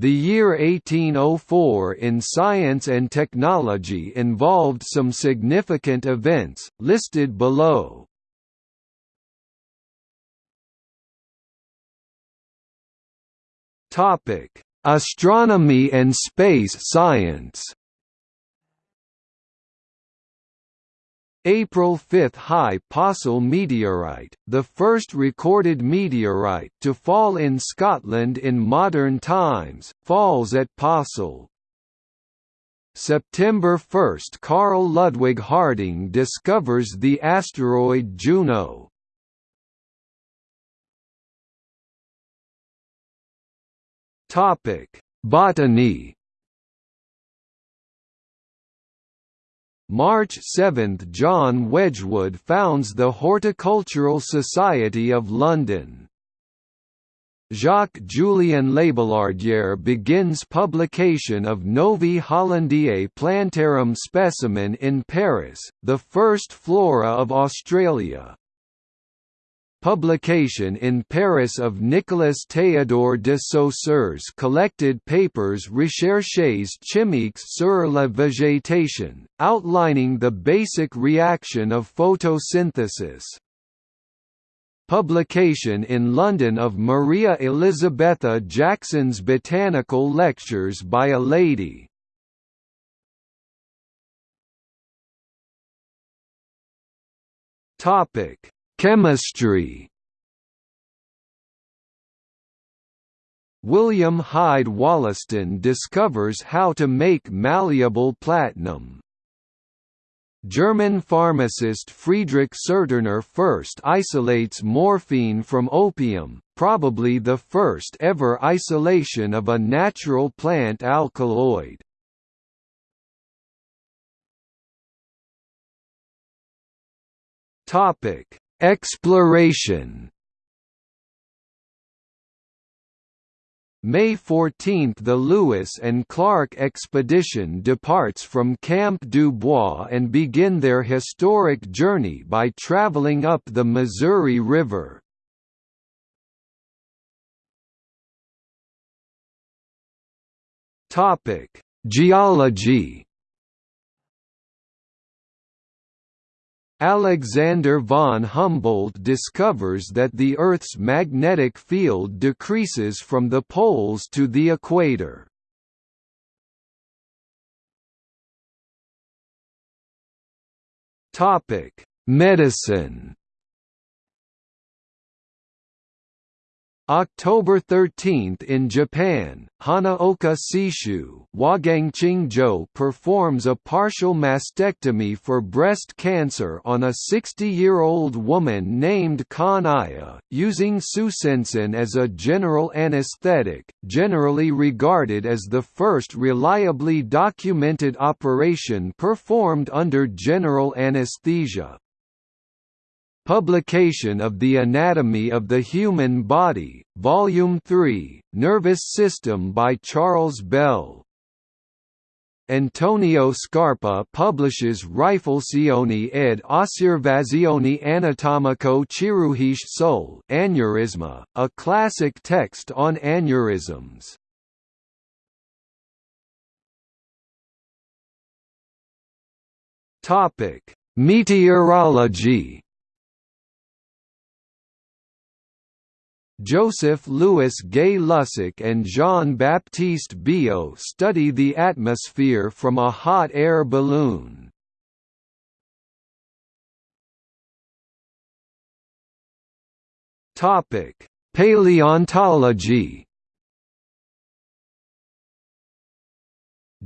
The year 1804 in science and technology involved some significant events, listed below. Astronomy and space science April 5 High Possil meteorite, the first recorded meteorite to fall in Scotland in modern times, falls at Possil. September 1 Carl Ludwig Harding discovers the asteroid Juno. Botany March 7 – John Wedgwood founds the Horticultural Society of London. Jacques-Julien Labillardière begins publication of Novi Hollandiae plantarum specimen in Paris, the first flora of Australia. Publication in Paris of Nicolas Théodore de Saussure's collected papers Recherches chimiques sur la végétation, outlining the basic reaction of photosynthesis. Publication in London of Maria Elizabetha Jackson's Botanical Lectures by a Lady. Topic Chemistry William Hyde Wollaston discovers how to make malleable platinum. German pharmacist Friedrich Serturner first isolates morphine from opium, probably the first ever isolation of a natural plant alkaloid. Topic: Exploration May 14 – The Lewis and Clark expedition departs from Camp du Bois and begin their historic journey by traveling up the Missouri River. Geology Alexander von Humboldt discovers that the Earth's magnetic field decreases from the poles to the equator. Medicine October 13 in Japan, Hanaoka Seishu Wagangqingzhou performs a partial mastectomy for breast cancer on a 60-year-old woman named Kanaya, using tsūsensan as a general anesthetic, generally regarded as the first reliably documented operation performed under general anesthesia. Publication of The Anatomy of the Human Body, Volume 3, Nervous System by Charles Bell. Antonio Scarpa publishes Riflessioni ed Osservazioni anatomico chirurgiche sul aneurysma, a classic text on aneurysms. Meteorology Joseph Louis Gay Lussac and Jean-Baptiste Biot study the atmosphere from a hot air balloon. Paleontology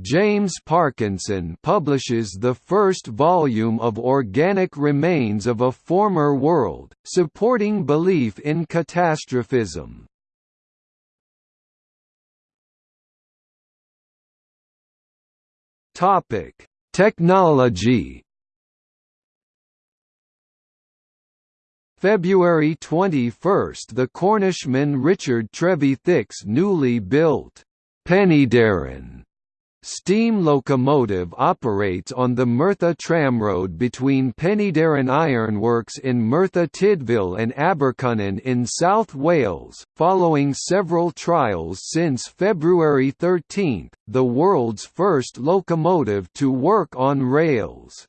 James Parkinson publishes the first volume of Organic Remains of a Former World, supporting belief in catastrophism. Technology February 21 – The Cornishman Richard Trevithick's newly built Penydarren steam locomotive operates on the Merthyr tramroad between Penydarren Ironworks in Merthyr Tydfil and Abercynon in South Wales. Following several trials since February 13, the world's first locomotive to work on rails.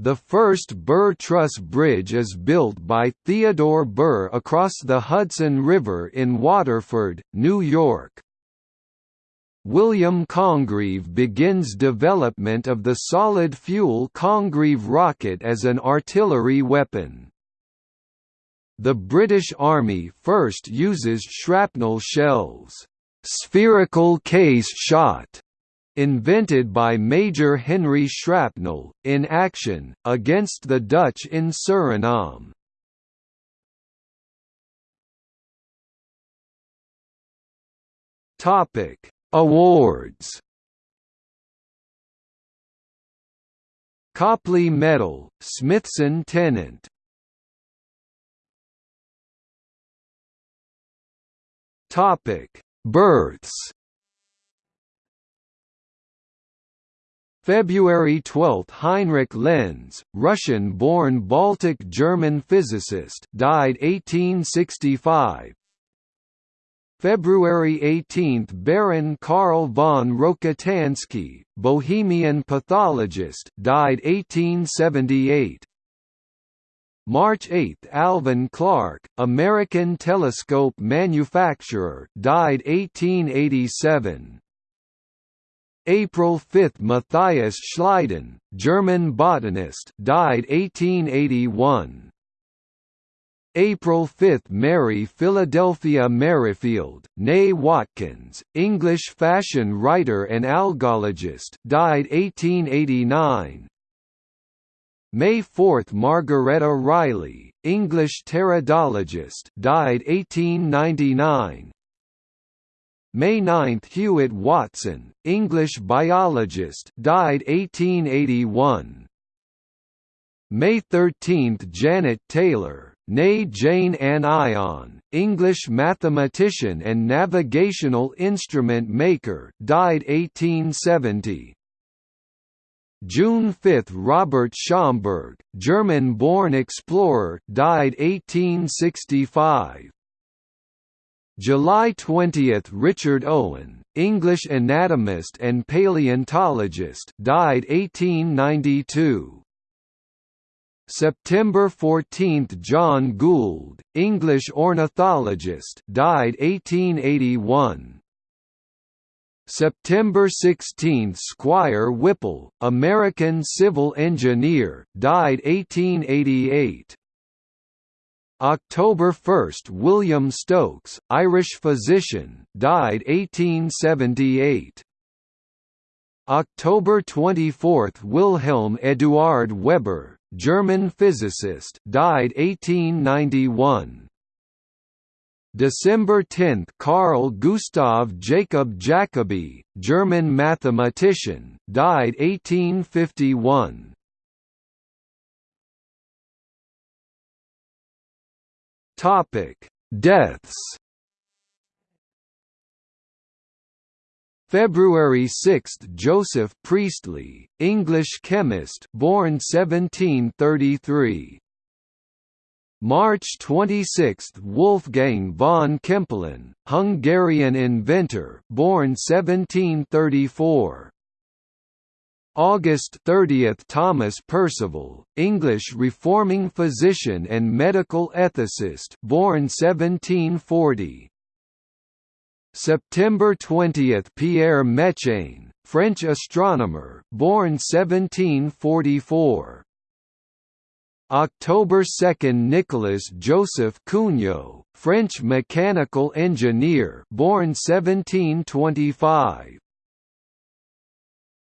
The first Burr Truss Bridge is built by Theodore Burr across the Hudson River in Waterford, New York. William Congreve begins development of the solid-fuel Congreve rocket as an artillery weapon. The British Army first uses shrapnel shells, spherical case shot, invented by Major Henry Shrapnel, in action, against the Dutch in Suriname. Awards. Copley Medal, Smithson Tennant. Births. February 12 – Heinrich Lenz, Russian-born Baltic-German physicist died 1865 February 18 – Baron Karl von Rokitansky, Bohemian pathologist died 1878 March 8 – Alvan Clark, American telescope manufacturer died 1887 April 5 – Matthias Schleiden, German botanist died 1881. April 5 – Mary Philadelphia Merrifield, née Watkins, English fashion writer and algologist died 1889. May 4 – Margaretta Riley, English pteridologist died 1899. May 9 – Hewitt Watson, English biologist died 1881. May 13 – Janet Taylor, née Jane Ann Ionn, English mathematician and navigational instrument maker died 1870. June 5 – Robert Schomburgk, German-born explorer died 1865. July 20 – Richard Owen, English anatomist and paleontologist died 1892. September 14 – John Gould, English ornithologist died 1881. September 16 – Squire Whipple, American civil engineer died 1888. October 1 – William Stokes, Irish physician died 1878. October 24 – Wilhelm Eduard Weber, German physicist died 1891. December 10 – Carl Gustav Jacob Jacobi, German mathematician died 1851. Topic: Deaths. February 6 – Joseph Priestley, English chemist born 1733 March 26 – Wolfgang von Kempelen, Hungarian inventor born 1734 August 30 – Thomas Percival, English reforming physician and medical ethicist born 1740 September 20 – Pierre Méchain, French astronomer born 1744 October 2 – Nicolas Joseph Cugnot, French mechanical engineer born 1725